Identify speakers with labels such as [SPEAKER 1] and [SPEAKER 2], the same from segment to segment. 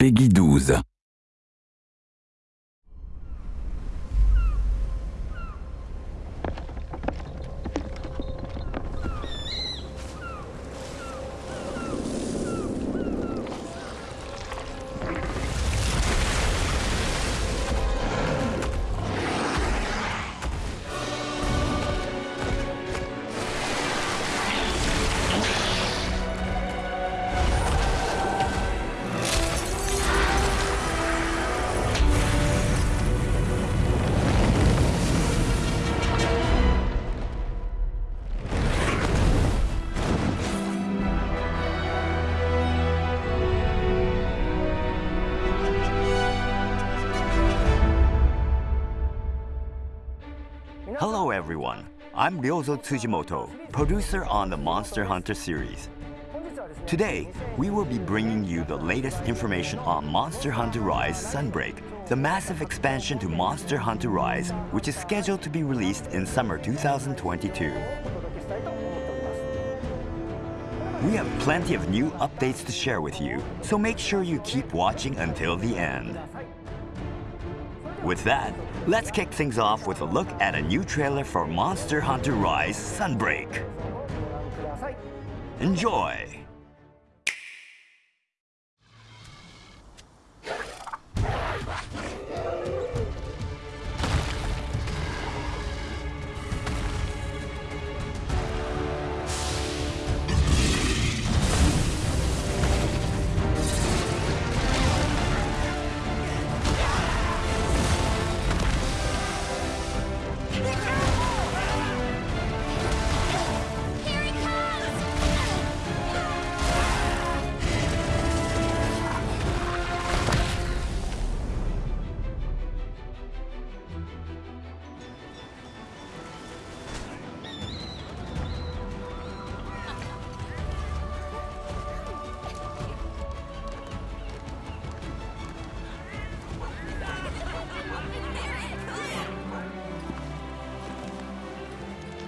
[SPEAKER 1] Peggy 12.
[SPEAKER 2] Everyone, I'm Ryozo Tsujimoto, producer on the Monster Hunter series. Today, we will be bringing you the latest information on Monster Hunter Rise Sunbreak, the massive expansion to Monster Hunter Rise, which is scheduled to be released in summer 2022. We have plenty of new updates to share with you, so make sure you keep watching until the end. With that, let's kick things off with a look at a new trailer for Monster Hunter Rise Sunbreak. Enjoy!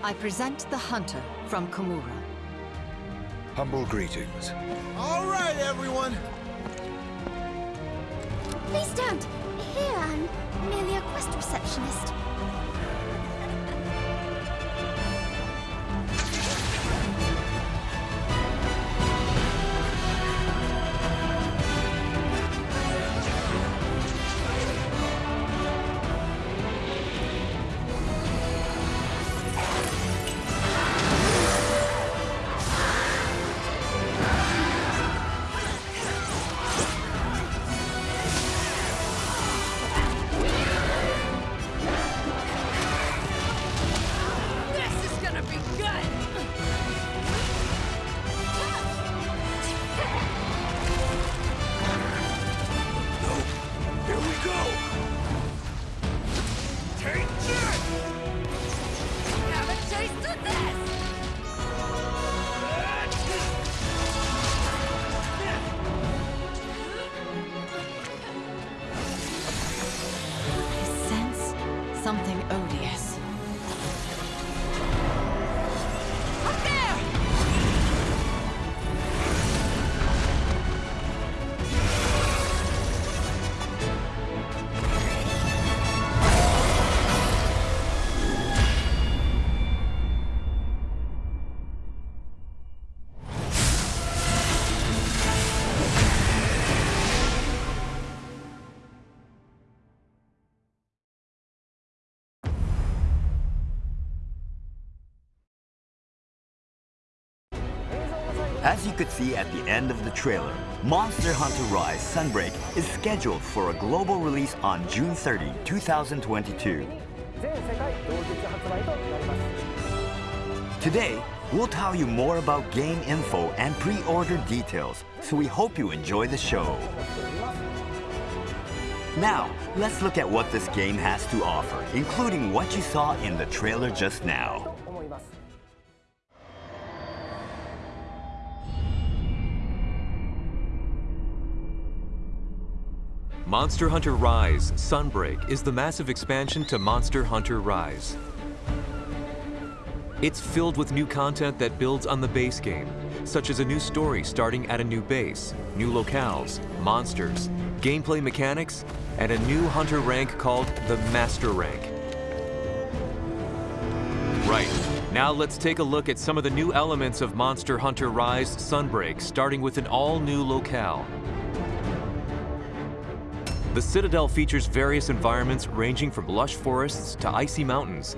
[SPEAKER 3] I present the Hunter from Kamura.
[SPEAKER 4] Humble greetings.
[SPEAKER 5] All right, everyone.
[SPEAKER 6] Please don't. Here, I'm merely a quest receptionist.
[SPEAKER 3] Something odious.
[SPEAKER 2] As you could see at the end of the trailer, Monster Hunter Rise Sunbreak is scheduled for a global release on June 30, 2022. Today, we'll tell you more about game info and pre-order details, so we hope you enjoy the show. Now, let's look at what this game has to offer, including what you saw in the trailer just now.
[SPEAKER 7] Monster Hunter Rise Sunbreak is the massive expansion to Monster Hunter Rise. It's filled with new content that builds on the base game, such as a new story starting at a new base, new locales, monsters, gameplay mechanics, and a new hunter rank called the Master Rank. Right, now let's take a look at some of the new elements of Monster Hunter Rise Sunbreak, starting with an all-new locale. The Citadel features various environments ranging from lush forests to icy mountains.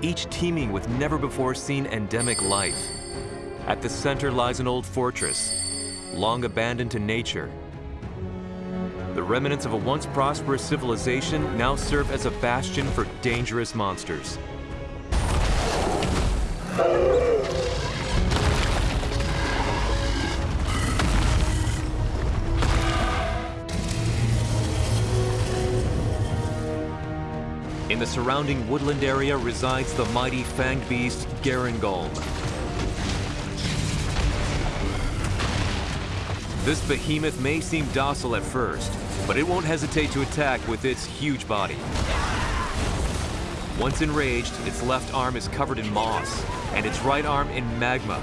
[SPEAKER 7] Each teeming with never-before-seen endemic life. At the center lies an old fortress, long abandoned to nature. The remnants of a once prosperous civilization now serve as a bastion for dangerous monsters. In the surrounding woodland area resides the mighty fanged beast Garangolm. This behemoth may seem docile at first, but it won't hesitate to attack with its huge body. Once enraged, its left arm is covered in moss, and its right arm in magma,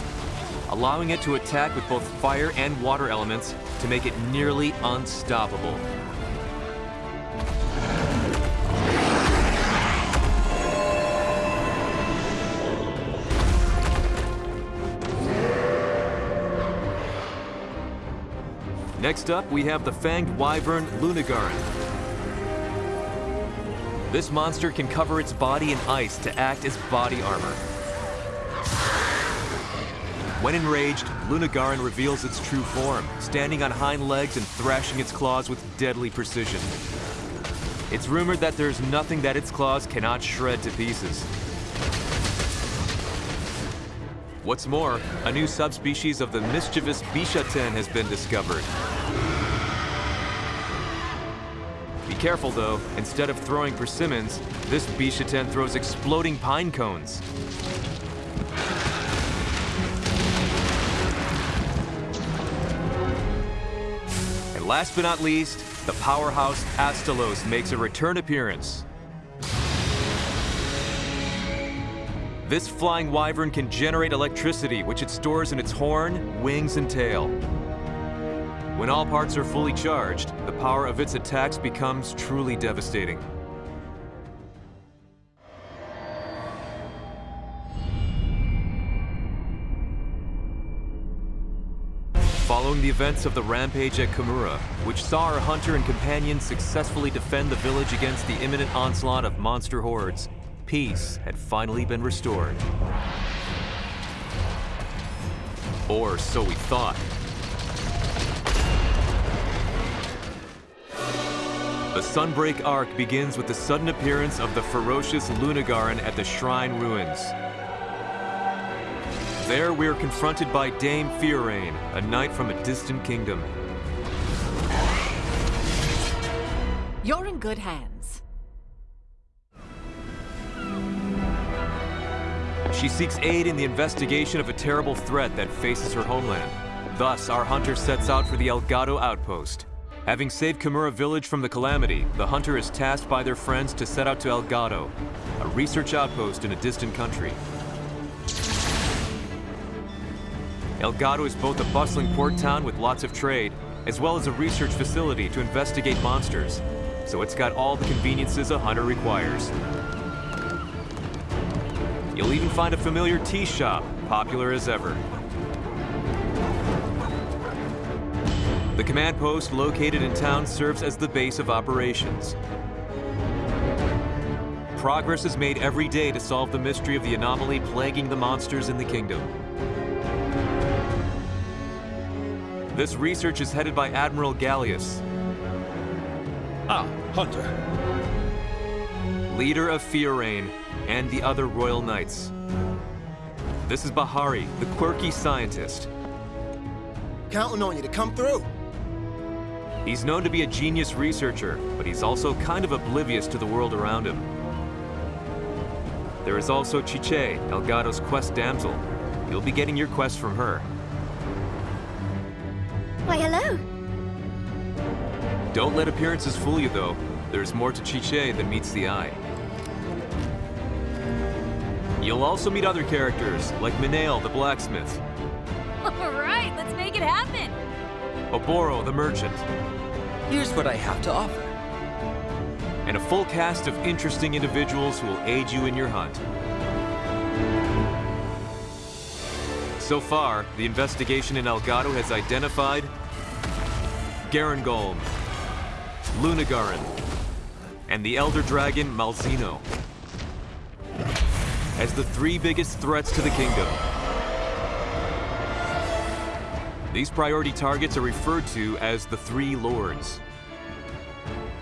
[SPEAKER 7] allowing it to attack with both fire and water elements to make it nearly unstoppable. Next up, we have the fanged wyvern Lunagaron. This monster can cover its body in ice to act as body armor. When enraged, Lunagaron reveals its true form, standing on hind legs and thrashing its claws with deadly precision. It's rumored that there's nothing that its claws cannot shred to pieces. What's more, a new subspecies of the mischievous Bishaten has been discovered. Be careful though, instead of throwing persimmons, this Bishaten throws exploding pine cones. And last but not least, the powerhouse Astalos makes a return appearance. This flying wyvern can generate electricity, which it stores in its horn, wings, and tail. When all parts are fully charged, the power of its attacks becomes truly devastating. Following the events of the rampage at Kamura, which saw our hunter and companions successfully defend the village against the imminent onslaught of monster hordes, peace had finally been restored. Or so we thought. The Sunbreak arc begins with the sudden appearance of the ferocious Lunagaron at the Shrine Ruins. There we are confronted by Dame Fiorayne, a knight from a distant kingdom.
[SPEAKER 3] You're in good hands.
[SPEAKER 7] She seeks aid in the investigation of a terrible threat that faces her homeland. Thus, our hunter sets out for the Elgado outpost. Having saved Kamura village from the calamity, the hunter is tasked by their friends to set out to Elgado, a research outpost in a distant country. Elgado is both a bustling port town with lots of trade, as well as a research facility to investigate monsters. So it's got all the conveniences a hunter requires. You'll even find a familiar tea shop, popular as ever. The command post located in town serves as the base of operations. Progress is made every day to solve the mystery of the anomaly plaguing the monsters in the kingdom. This research is headed by Admiral Galleus,
[SPEAKER 4] Ah, Hunter.
[SPEAKER 7] leader of Fiorayne and the other royal knights. This is Bahari, the quirky scientist.
[SPEAKER 5] Counting on you to come through.
[SPEAKER 7] He's known to be a genius researcher, but he's also kind of oblivious to the world around him. There is also Chichae, Elgado's quest damsel. You'll be getting your quest from her.
[SPEAKER 6] Why, hello.
[SPEAKER 7] Don't let appearances fool you, though. There's more to Chichae than meets the eye. You'll also meet other characters, like Minayle the blacksmith,
[SPEAKER 1] All right, let's make it happen.
[SPEAKER 7] Oboro the merchant,
[SPEAKER 8] Here's what I have to offer.
[SPEAKER 7] and a full cast of interesting individuals who will aid you in your hunt. So far, the investigation in Elgado has identified Garangolm, Lunagaron, and the Elder Dragon Malzeno as the three biggest threats to the kingdom. These priority targets are referred to as the Three Lords.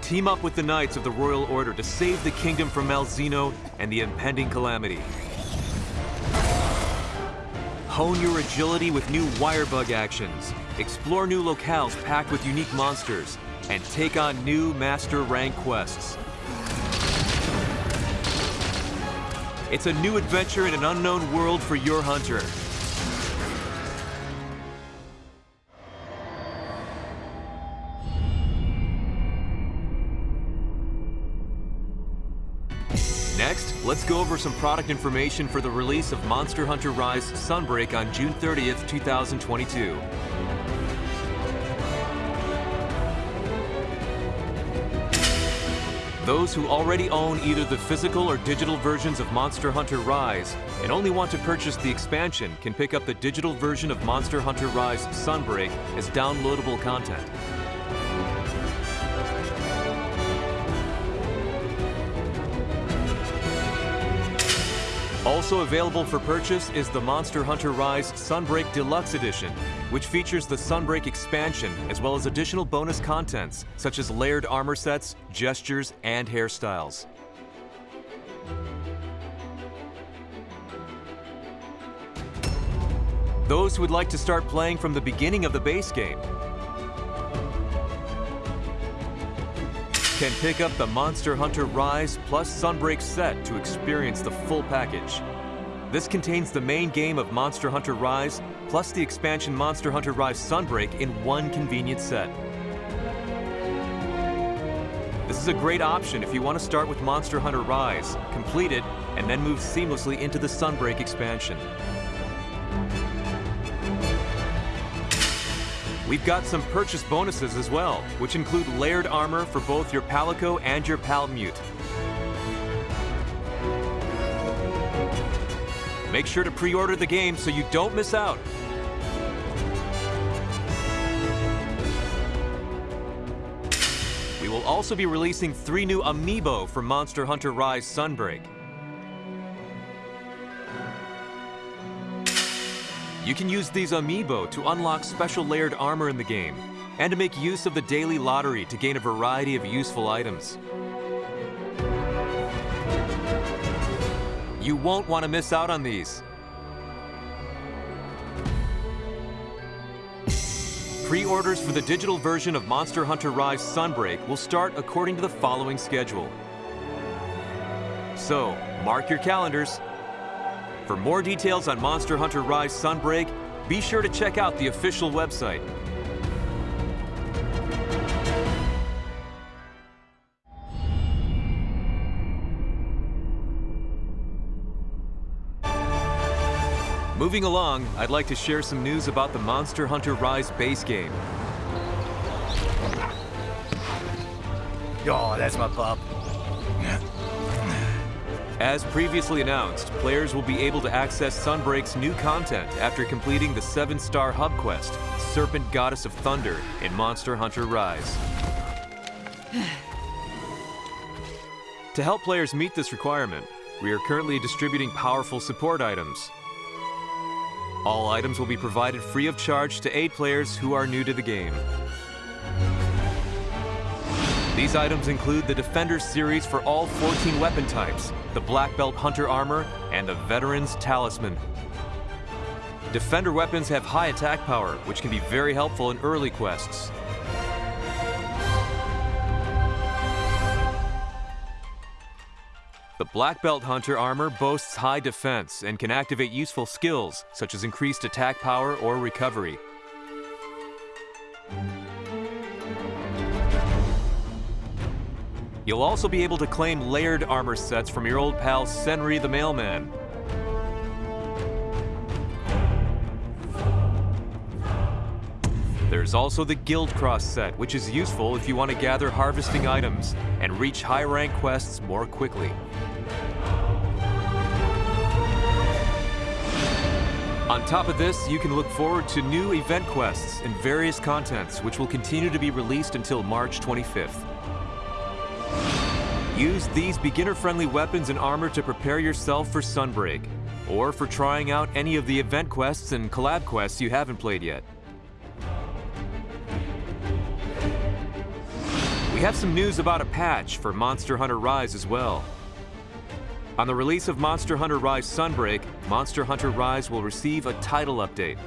[SPEAKER 7] Team up with the Knights of the Royal Order to save the kingdom from Malzeno and the impending calamity. Hone your agility with new wirebug actions, explore new locales packed with unique monsters, and take on new master rank quests. It's a new adventure in an unknown world for your hunter. Next, let's go over some product information for the release of Monster Hunter Rise Sunbreak on June 30th, 2022. Those who already own either the physical or digital versions of Monster Hunter Rise and only want to purchase the expansion can pick up the digital version of Monster Hunter Rise Sunbreak as downloadable content. Also available for purchase is the Monster Hunter Rise Sunbreak Deluxe Edition, which features the Sunbreak expansion as well as additional bonus contents such as layered armor sets, gestures, and hairstyles. Those who would like to start playing from the beginning of the base game can pick up the Monster Hunter Rise plus Sunbreak set to experience the full package. This contains the main game of Monster Hunter Rise plus the expansion Monster Hunter Rise Sunbreak in one convenient set. This is a great option if you want to start with Monster Hunter Rise, complete it, and then move seamlessly into the Sunbreak expansion. We've got some purchase bonuses as well, which include layered armor for both your Palico and your Palamute. Make sure to pre-order the game so you don't miss out. We will also be releasing three new amiibo for Monster Hunter Rise Sunbreak. You can use these amiibo to unlock special layered armor in the game, and to make use of the daily lottery to gain a variety of useful items. You won't want to miss out on these. Pre-orders for the digital version of Monster Hunter Rise Sunbreak will start according to the following schedule. So, mark your calendars. For more details on Monster Hunter Rise Sunbreak, be sure to check out the official website. Moving along, I'd like to share some news about the Monster Hunter Rise base game.
[SPEAKER 5] Oh, that's my pup.
[SPEAKER 7] As previously announced, players will be able to access Sunbreak's new content after completing the 7-star hub quest, Serpent Goddess of Thunder, in Monster Hunter Rise. to help players meet this requirement, we are currently distributing powerful support items. All items will be provided free of charge to aid players who are new to the game. These items include the Defender series for all 14 weapon types, the Black Belt Hunter armor, and the Veteran's Talisman. Defender weapons have high attack power, which can be very helpful in early quests. The Black Belt Hunter armor boasts high defense and can activate useful skills, such as increased attack power or recovery. You'll also be able to claim layered armor sets from your old pal Senri the Mailman. There's also the Guild Cross set, which is useful if you want to gather harvesting items and reach high rank quests more quickly. On top of this, you can look forward to new event quests and various contents, which will continue to be released until March 25th. Use these beginner-friendly weapons and armor to prepare yourself for Sunbreak, or for trying out any of the event quests and collab quests you haven't played yet. We have some news about a patch for Monster Hunter Rise as well. On the release of Monster Hunter Rise Sunbreak, Monster Hunter Rise will receive a title update.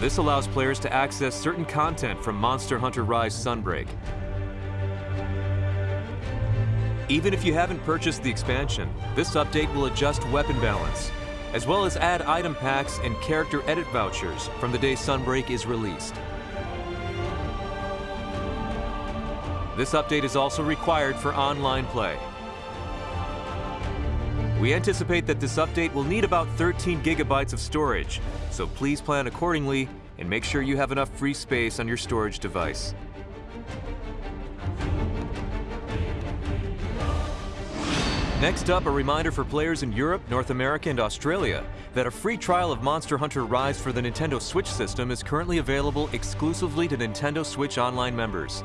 [SPEAKER 7] This allows players to access certain content from Monster Hunter Rise Sunbreak. Even if you haven't purchased the expansion, this update will adjust weapon balance, as well as add item packs and character edit vouchers from the day Sunbreak is released. This update is also required for online play. We anticipate that this update will need about 13 gigabytes of storage, so please plan accordingly and make sure you have enough free space on your storage device. Next up, a reminder for players in Europe, North America, and Australia that a free trial of Monster Hunter Rise for the Nintendo Switch system is currently available exclusively to Nintendo Switch Online members.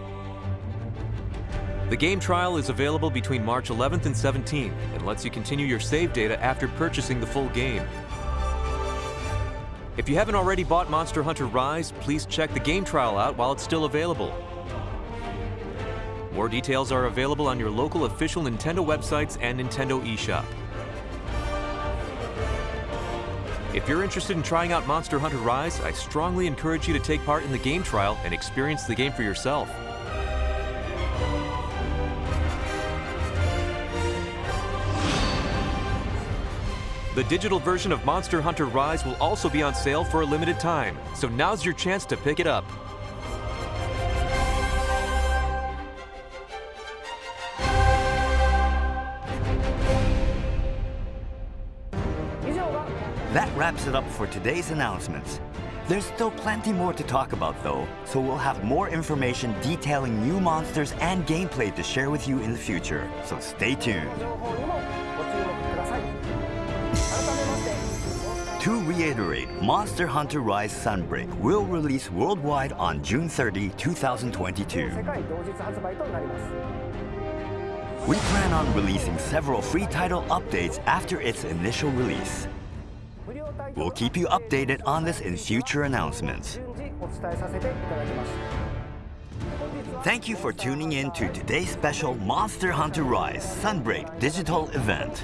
[SPEAKER 7] The game trial is available between March 11th and 17th and lets you continue your save data after purchasing the full game. If you haven't already bought Monster Hunter Rise, please check the game trial out while it's still available. More details are available on your local official Nintendo websites and Nintendo eShop. If you're interested in trying out Monster Hunter Rise, I strongly encourage you to take part in the game trial and experience the game for yourself. The digital version of Monster Hunter Rise will also be on sale for a limited time, so now's your chance to pick it up.
[SPEAKER 2] That wraps it up for today's announcements. There's still plenty more to talk about though, so we'll have more information detailing new monsters and gameplay to share with you in the future, so stay tuned. To reiterate, Monster Hunter Rise Sunbreak will release worldwide on June 30, 2022. We plan on releasing several free title updates after its initial release. We'll keep you updated on this in future announcements. Thank you for tuning in to today's special Monster Hunter Rise Sunbreak digital event.